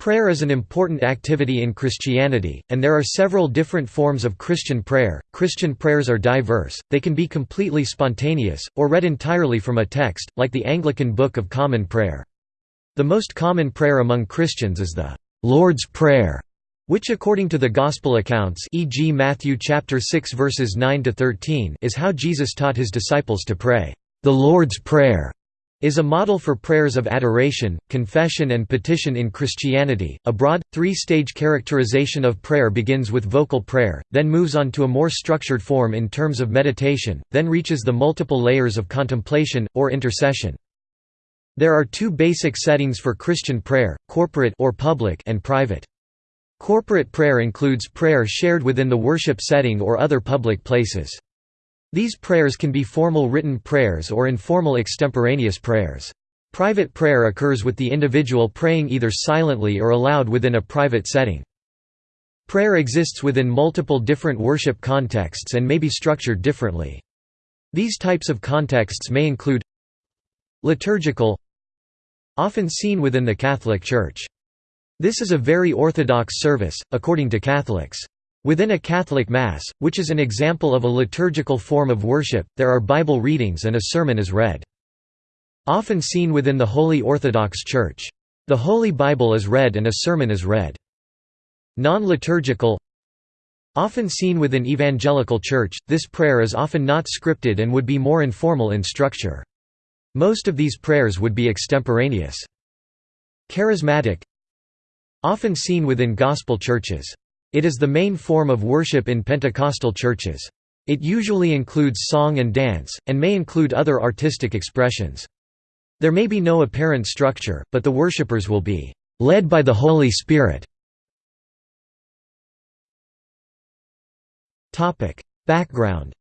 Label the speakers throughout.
Speaker 1: Prayer is an important activity in Christianity, and there are several different forms of Christian prayer. Christian prayers are diverse, they can be completely spontaneous, or read entirely from a text, like the Anglican Book of Common Prayer. The most common prayer among Christians is the Lord's Prayer, which according to the Gospel accounts e.g. Matthew chapter 6 verses 9 to 13 is how Jesus taught his disciples to pray, the Lord's Prayer is a model for prayers of adoration, confession and petition in Christianity. A broad, three-stage characterization of prayer begins with vocal prayer, then moves on to a more structured form in terms of meditation, then reaches the multiple layers of contemplation, or intercession. There are two basic settings for Christian prayer, corporate or public and private. Corporate prayer includes prayer shared within the worship setting or other public places. These prayers can be formal written prayers or informal extemporaneous prayers. Private prayer occurs with the individual praying either silently or aloud within a private setting. Prayer exists within multiple different worship contexts and may be structured differently. These types of contexts may include liturgical often seen within the Catholic Church. This is a very orthodox service, according to Catholics. Within a Catholic Mass, which is an example of a liturgical form of worship, there are Bible readings and a sermon is read. Often seen within the Holy Orthodox Church. The Holy Bible is read and a sermon is read. Non-liturgical Often seen within Evangelical Church, this prayer is often not scripted and would be more informal in structure. Most of these prayers would be extemporaneous. Charismatic Often seen within Gospel churches. It is the main form of worship in Pentecostal churches. It usually includes song and dance, and may include other artistic expressions. There may be no apparent structure, but the worshippers will be led by the Holy Spirit. Background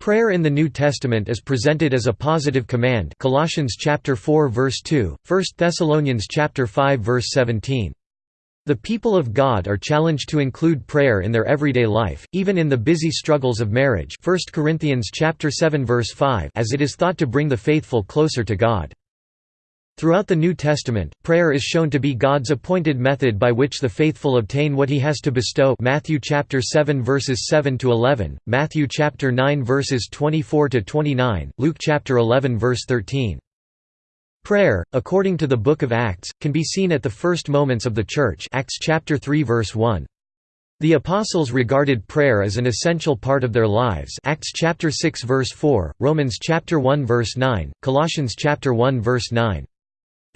Speaker 1: Prayer in the New Testament is presented as a positive command Colossians chapter 4 verse 2, 1 Thessalonians chapter 5 verse 17. The people of God are challenged to include prayer in their everyday life, even in the busy struggles of marriage 1 Corinthians chapter 7 verse 5 as it is thought to bring the faithful closer to God. Throughout the New Testament, prayer is shown to be God's appointed method by which the faithful obtain what he has to bestow Matthew chapter 7 verses 7 to 11, Matthew chapter 9 verses 24 to 29, Luke chapter 11 verse 13. Prayer, according to the book of Acts, can be seen at the first moments of the church Acts chapter 3 verse 1. The apostles regarded prayer as an essential part of their lives Acts chapter 6 verse 4, Romans chapter 1 verse 9, Colossians chapter 1 verse 9.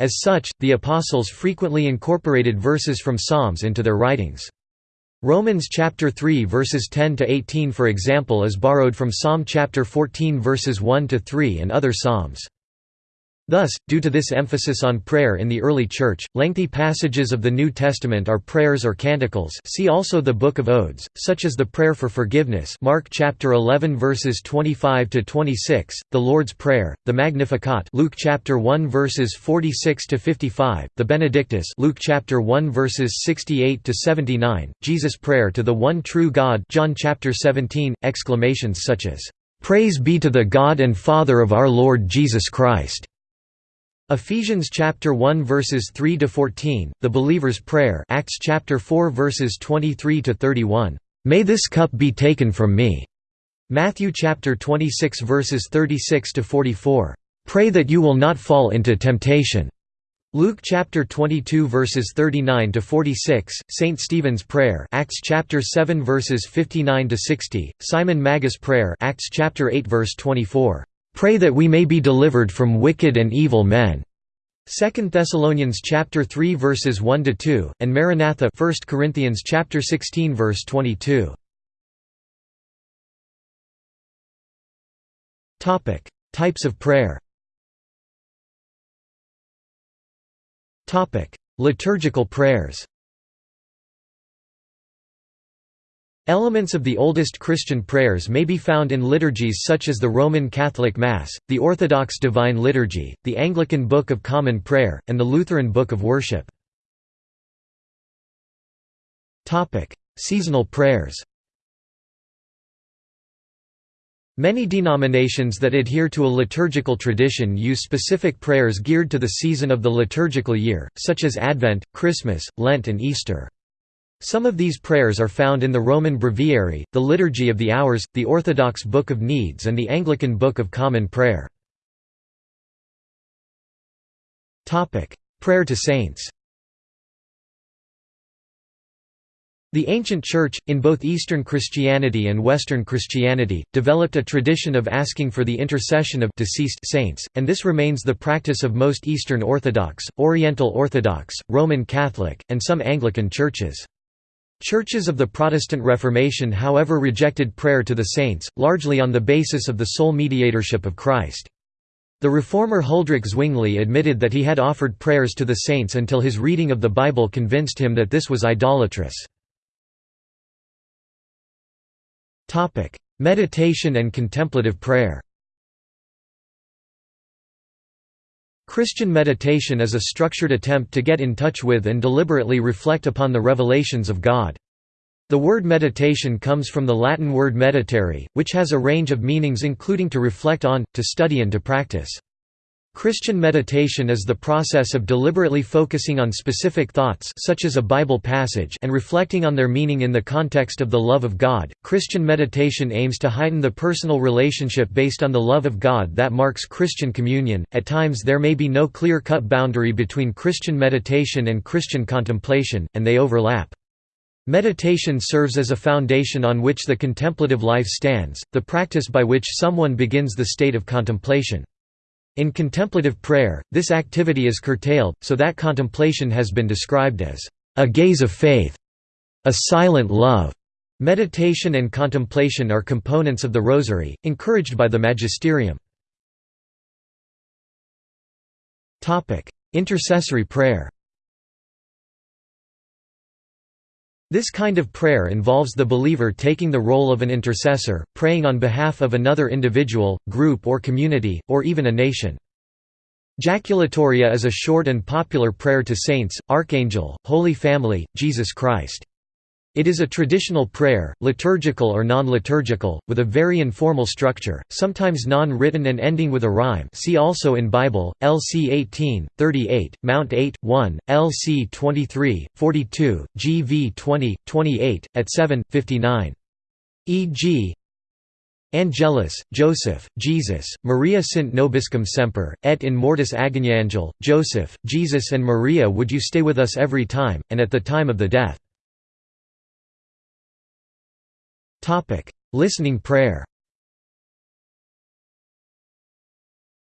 Speaker 1: As such, the Apostles frequently incorporated verses from Psalms into their writings. Romans chapter 3 verses 10 to 18 for example is borrowed from Psalm chapter 14 verses 1 to 3 and other psalms. Thus, due to this emphasis on prayer in the early Church, lengthy passages of the New Testament are prayers or canticles. See also the Book of Odes, such as the Prayer for Forgiveness Mark chapter 11 verses 25 to 26, the Lord's Prayer, the Magnificat Luke chapter 1 verses 46 to 55, the Benedictus Luke chapter 1 verses 68 to 79, Jesus' Prayer to the One True God John chapter 17, exclamations such as, "'Praise be to the God and Father of our Lord Jesus Christ' Ephesians chapter 1 verses 3 to 14, the believer's prayer, Acts chapter 4 verses 23 to 31. May this cup be taken from me. Matthew chapter 26 verses 36 to 44. Pray that you will not fall into temptation. Luke chapter 22 verses 39 to 46, Saint Stephen's prayer, Acts chapter 7 verses 59 to 60, Simon Magus prayer, Acts chapter 8 verse 24. Pray that we may be delivered from wicked and evil men. 2 Thessalonians chapter 3 verses 1 to 2 and Maranatha 1 Corinthians chapter 16 verse 22. Topic: Types of prayer. Topic: Liturgical prayers. Elements of the oldest Christian prayers may be found in liturgies such as the Roman Catholic Mass, the Orthodox Divine Liturgy, the Anglican Book of Common Prayer, and the Lutheran Book of Worship. Seasonal prayers Many denominations that adhere to a liturgical tradition use specific prayers geared to the season of the liturgical year, such as Advent, Christmas, Lent and Easter. Some of these prayers are found in the Roman Breviary, the Liturgy of the Hours, the Orthodox Book of Needs and the Anglican Book of Common Prayer. Prayer to saints The ancient Church, in both Eastern Christianity and Western Christianity, developed a tradition of asking for the intercession of deceased saints, and this remains the practice of most Eastern Orthodox, Oriental Orthodox, Roman Catholic, and some Anglican churches. Churches of the Protestant Reformation however rejected prayer to the saints, largely on the basis of the sole mediatorship of Christ. The reformer Huldrych Zwingli admitted that he had offered prayers to the saints until his reading of the Bible convinced him that this was idolatrous. Meditation and contemplative prayer. Christian meditation is a structured attempt to get in touch with and deliberately reflect upon the revelations of God. The word meditation comes from the Latin word meditare, which has a range of meanings including to reflect on, to study and to practice. Christian meditation is the process of deliberately focusing on specific thoughts such as a Bible passage and reflecting on their meaning in the context of the love of God. Christian meditation aims to heighten the personal relationship based on the love of God that marks Christian communion. At times there may be no clear-cut boundary between Christian meditation and Christian contemplation, and they overlap. Meditation serves as a foundation on which the contemplative life stands, the practice by which someone begins the state of contemplation. In contemplative prayer, this activity is curtailed, so that contemplation has been described as a gaze of faith, a silent love. Meditation and contemplation are components of the Rosary, encouraged by the Magisterium. Intercessory prayer This kind of prayer involves the believer taking the role of an intercessor, praying on behalf of another individual, group or community, or even a nation. Jaculatoria is a short and popular prayer to saints, Archangel, Holy Family, Jesus Christ. It is a traditional prayer, liturgical or non-liturgical, with a very informal structure, sometimes non-written and ending with a rhyme see also in Bible, LC 18, 38, Mount 8, 1, LC 23, 42, GV 20, 28, at 7, 59. E.g. Angelus, Joseph, Jesus, Maria sint nobiscum semper, et in mortis agoniangel, Joseph, Jesus and Maria would you stay with us every time, and at the time of the death. Listening prayer.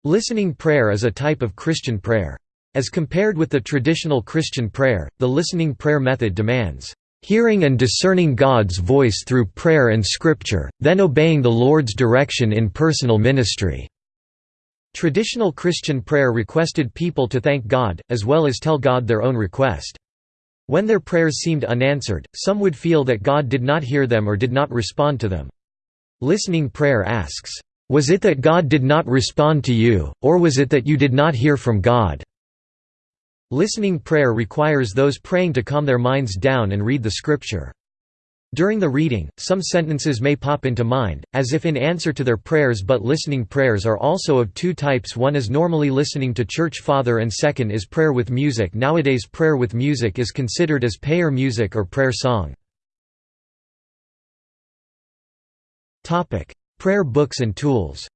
Speaker 1: Listening prayer is a type of Christian prayer. As compared with the traditional Christian prayer, the listening prayer method demands hearing and discerning God's voice through prayer and scripture, then obeying the Lord's direction in personal ministry." Traditional Christian prayer requested people to thank God, as well as tell God their own request. When their prayers seemed unanswered, some would feel that God did not hear them or did not respond to them. Listening prayer asks, "'Was it that God did not respond to you, or was it that you did not hear from God?' Listening prayer requires those praying to calm their minds down and read the scripture. During the reading, some sentences may pop into mind, as if in answer to their prayers but listening prayers are also of two types one is normally listening to church father and second is prayer with music nowadays prayer with music is considered as prayer music or prayer song. prayer books and tools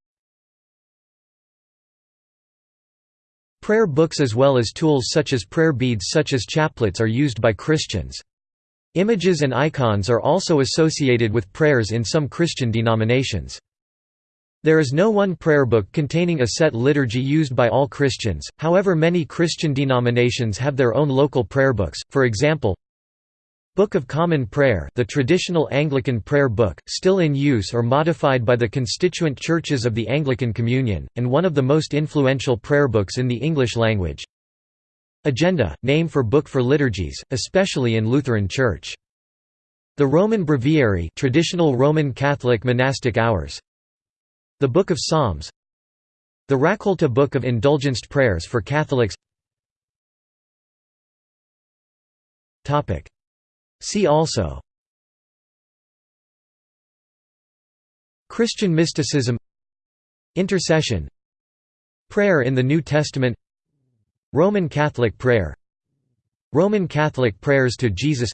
Speaker 1: Prayer books as well as tools such as prayer beads such as chaplets are used by Christians. Images and icons are also associated with prayers in some Christian denominations. There is no one prayer book containing a set liturgy used by all Christians, however many Christian denominations have their own local prayer books, for example, Book of Common Prayer the traditional Anglican prayer book, still in use or modified by the constituent churches of the Anglican Communion, and one of the most influential prayer books in the English language. Agenda, name for book for liturgies, especially in Lutheran Church. The Roman Breviary traditional Roman Catholic monastic hours. The Book of Psalms. The Raccolta Book of Indulgenced Prayers for Catholics. See also. Christian mysticism. Intercession. Prayer in the New Testament Roman Catholic prayer Roman Catholic prayers to Jesus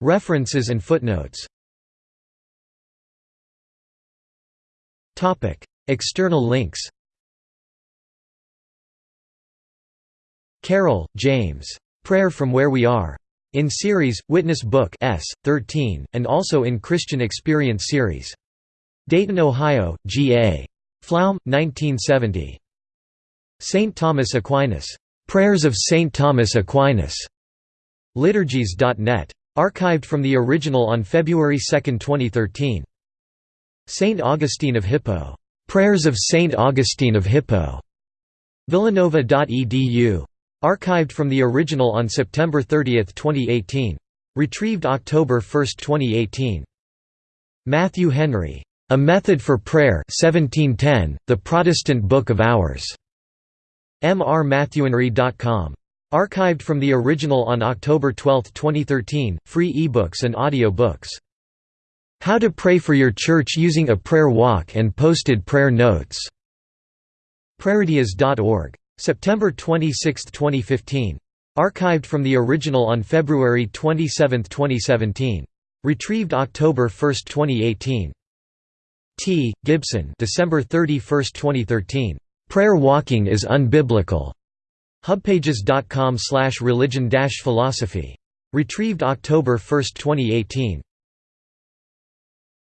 Speaker 1: References and footnotes External links Carroll, James. Prayer from Where We Are. In series, Witness Book S. 13, and also in Christian Experience series. Dayton, Ohio, G.A. Pflaum, 1970. St. Thomas Aquinas. Prayers of St. Thomas Aquinas. Liturgies.net. Archived from the original on February 2, 2013. St. Augustine of Hippo. Prayers of St. Augustine of Hippo. Villanova.edu. Archived from the original on September 30, 2018. Retrieved October 1, 2018. Matthew Henry. A Method for Prayer 1710, The Protestant Book of Hours. mrmatthewhenry.com. Archived from the original on October 12, 2013, free ebooks and audio books. How to Pray for Your Church Using a Prayer Walk and Posted Prayer Notes. Prayeridea.org. September 26, 2015. Archived from the original on February 27, 2017. Retrieved October 1, 2018. T. Gibson December 31, 2013. Prayer walking is unbiblical. Hubpages.com slash religion philosophy. Retrieved October 1, 2018.